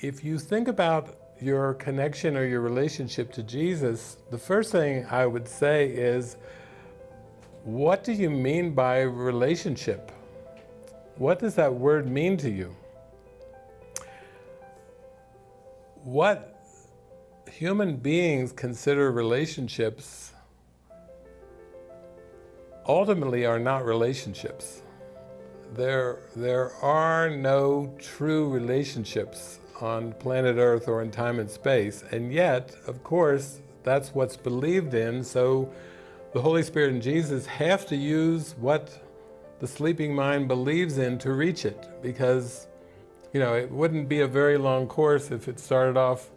if you think about your connection or your relationship to Jesus, the first thing I would say is, what do you mean by relationship? What does that word mean to you? What human beings consider relationships ultimately are not relationships. There, there are no true relationships on planet Earth or in time and space, and yet, of course, that's what's believed in, so the Holy Spirit and Jesus have to use what the sleeping mind believes in to reach it, because, you know, it wouldn't be a very long course if it started off,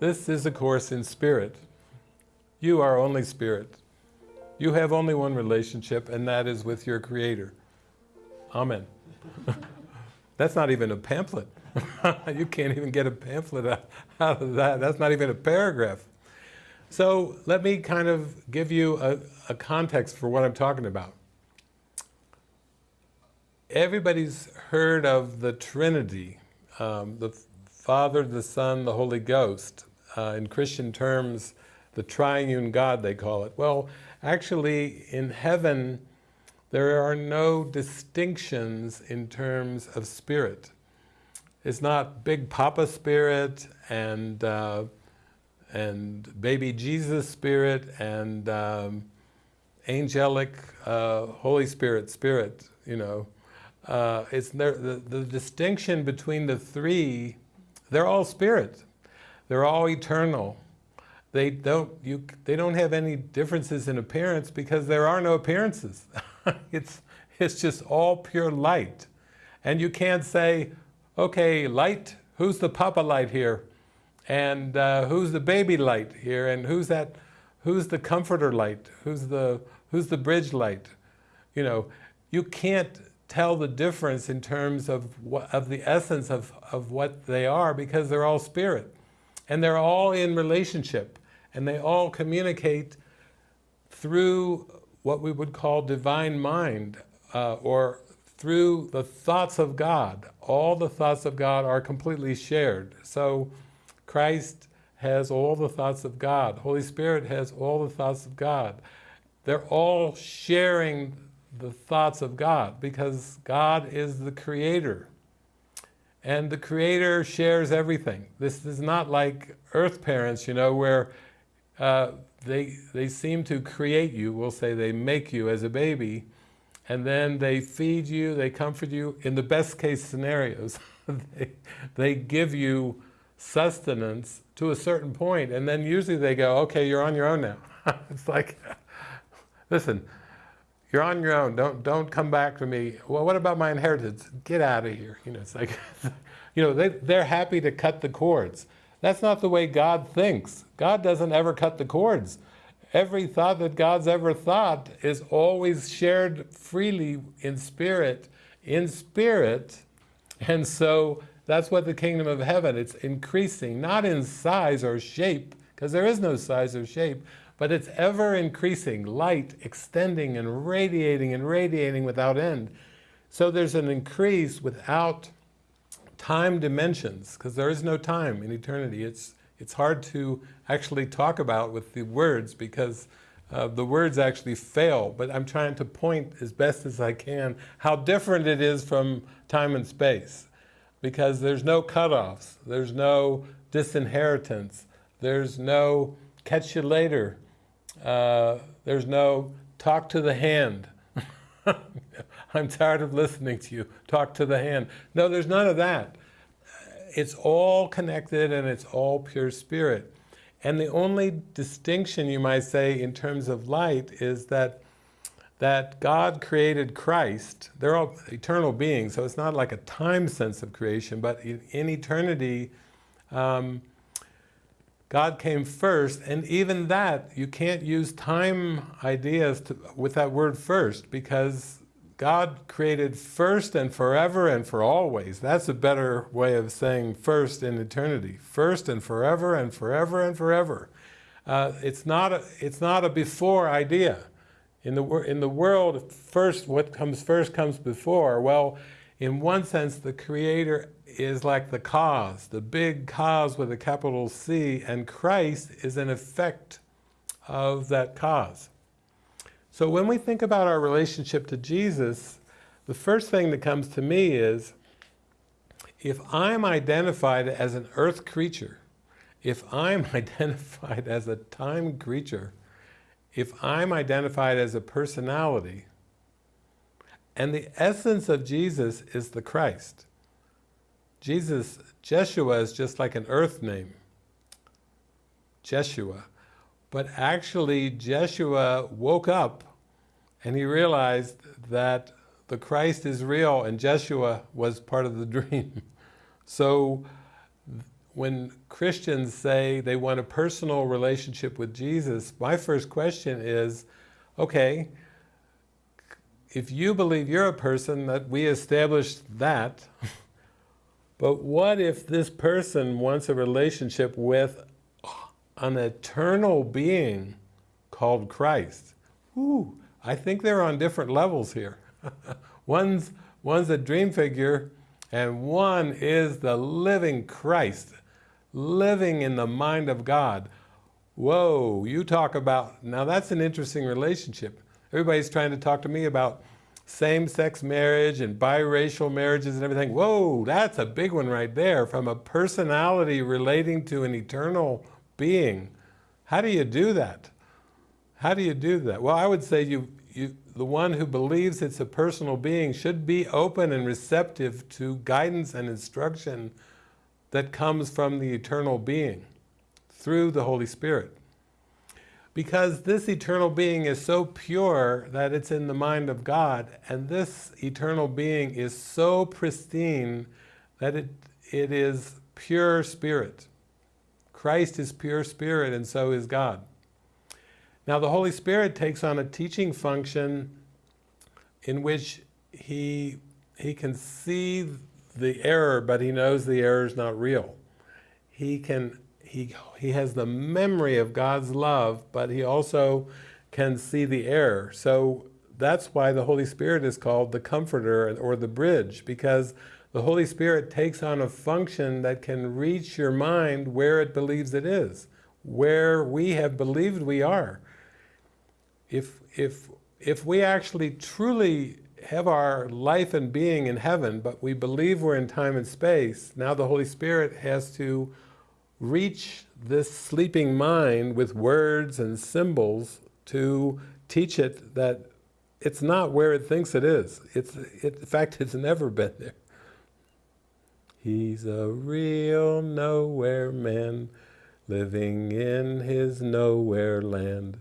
this is a course in spirit. You are only spirit. You have only one relationship, and that is with your Creator. Amen. That's not even a pamphlet. you can't even get a pamphlet out, of that. That's not even a paragraph. So let me kind of give you a, a context for what I'm talking about. Everybody's heard of the Trinity, um, the Father, the Son, the Holy Ghost. Uh, in Christian terms, the triune God, they call it. Well, actually, in heaven, there are no distinctions in terms of spirit. It's not Big Papa spirit and uh, and baby Jesus spirit and um, angelic uh, Holy Spirit spirit, you know. Uh, it's the, the distinction between the three, they're all spirit. They're all eternal. They don't, you, they don't have any differences in appearance because there are no appearances. it's, it's just all pure light. And you can't say, okay, light, who's the papa light here? And uh, who's the baby light here? And who's that, who's the comforter light? Who's the, who's the bridge light? You know, you can't tell the difference in terms of, of the essence of, of what they are because they're all spirit. And they're all in relationship. And they all communicate through what we would call divine mind, uh, or through the thoughts of God. All the thoughts of God are completely shared. So Christ has all the thoughts of God. Holy Spirit has all the thoughts of God. They're all sharing the thoughts of God because God is the creator. And the creator shares everything. This is not like earth parents, you know, where uh, they, they seem to create you, we'll say they make you as a baby, and then they feed you, they comfort you. In the best case scenarios, they, they give you sustenance to a certain point, and then usually they go, okay, you're on your own now. it's like, listen, you're on your own, don't, don't come back to me. Well, what about my inheritance? Get out of here. You know, it's like, you know, they, they're happy to cut the cords. That's not the way God thinks. God doesn't ever cut the cords. Every thought that God's ever thought is always shared freely in spirit, in spirit. And so that's what the kingdom of heaven, it's increasing, not in size or shape, because there is no size or shape, but it's ever increasing, light extending and radiating and radiating without end. So there's an increase without time dimensions, because there is no time in eternity. It's, it's hard to actually talk about with the words because uh, the words actually fail, but I'm trying to point as best as I can how different it is from time and space. Because there's no cutoffs, there's no disinheritance, there's no catch you later, uh, there's no talk to the hand. I'm tired of listening to you. Talk to the hand. No, there's none of that. It's all connected and it's all pure spirit. And the only distinction you might say in terms of light is that that God created Christ. They're all eternal beings, so it's not like a time sense of creation, but in, in eternity, um, God came first, and even that, you can't use time ideas to, with that word first, because God created first and forever and for always. That's a better way of saying first in eternity. First and forever and forever and forever. Uh, it's, not a, it's not a before idea. In the, in the world, first, what comes first comes before. Well, in one sense, the Creator is like the cause, the big cause with a capital C, and Christ is an effect of that cause. So when we think about our relationship to Jesus, the first thing that comes to me is, if I'm identified as an earth creature, if I'm identified as a time creature, if I'm identified as a personality, and the essence of Jesus is the Christ. Jesus, Jeshua is just like an earth name. Jeshua. But actually, Jeshua woke up and he realized that the Christ is real and Jeshua was part of the dream. So when Christians say they want a personal relationship with Jesus, my first question is, okay, if you believe you're a person, that we established that, but what if this person wants a relationship with an eternal being called Christ? Ooh, I think they're on different levels here. one's, one's a dream figure, and one is the living Christ, living in the mind of God. Whoa, you talk about, now that's an interesting relationship. Everybody's trying to talk to me about same-sex marriage and biracial marriages and everything. Whoa, that's a big one right there, from a personality relating to an eternal being. How do you do that? How do you do that? Well, I would say you, you, the one who believes it's a personal being should be open and receptive to guidance and instruction that comes from the eternal being through the Holy Spirit because this eternal being is so pure that it's in the mind of God, and this eternal being is so pristine that it, it is pure spirit. Christ is pure spirit, and so is God. Now the Holy Spirit takes on a teaching function in which he, he can see the error, but he knows the error is not real. He can he, he has the memory of God's love, but he also can see the error. So that's why the Holy Spirit is called the comforter or the bridge, because the Holy Spirit takes on a function that can reach your mind where it believes it is, where we have believed we are. If, if, if we actually truly have our life and being in heaven, but we believe we're in time and space, now the Holy Spirit has to reach this sleeping mind with words and symbols to teach it that it's not where it thinks it is. It's, it, in fact, it's never been there. He's a real nowhere man, living in his nowhere land,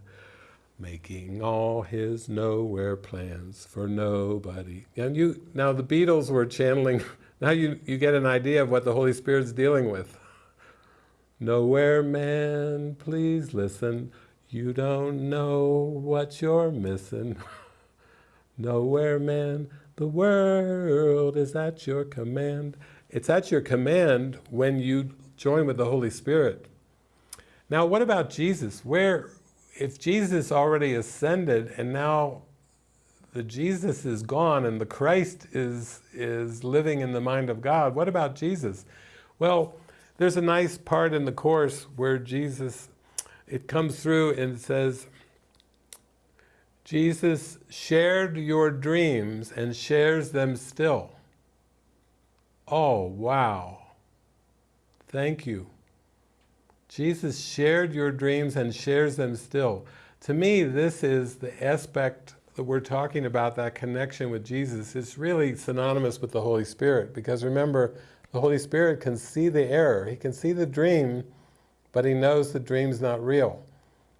making all his nowhere plans for nobody. And you, now the Beatles were channeling, now you, you get an idea of what the Holy Spirit's dealing with. Nowhere man, please listen. You don't know what you're missing. Nowhere man, the world is at your command. It's at your command when you join with the Holy Spirit. Now what about Jesus? Where, if Jesus already ascended and now the Jesus is gone and the Christ is, is living in the mind of God, what about Jesus? Well, there's a nice part in the Course where Jesus, it comes through and says, Jesus shared your dreams and shares them still. Oh, wow. Thank you. Jesus shared your dreams and shares them still. To me, this is the aspect that we're talking about, that connection with Jesus. It's really synonymous with the Holy Spirit, because remember, the Holy Spirit can see the error. He can see the dream, but he knows the dream's not real.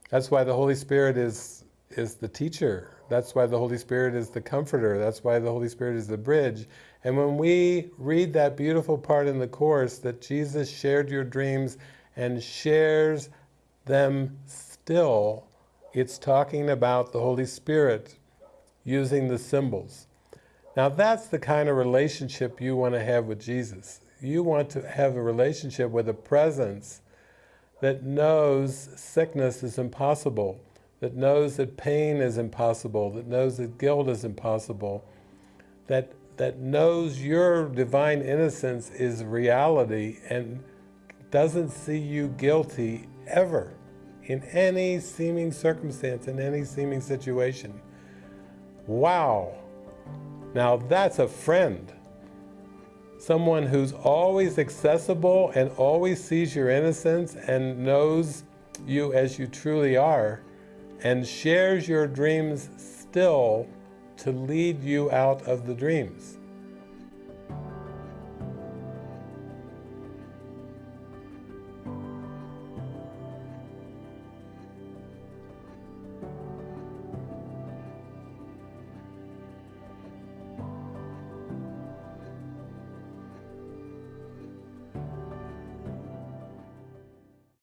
That's why the Holy Spirit is, is the teacher. That's why the Holy Spirit is the comforter. That's why the Holy Spirit is the bridge. And when we read that beautiful part in the Course that Jesus shared your dreams and shares them still, it's talking about the Holy Spirit using the symbols. Now that's the kind of relationship you want to have with Jesus you want to have a relationship with a presence that knows sickness is impossible, that knows that pain is impossible, that knows that guilt is impossible, that, that knows your divine innocence is reality and doesn't see you guilty ever in any seeming circumstance, in any seeming situation. Wow. Now that's a friend. Someone who's always accessible and always sees your innocence and knows you as you truly are and shares your dreams still to lead you out of the dreams.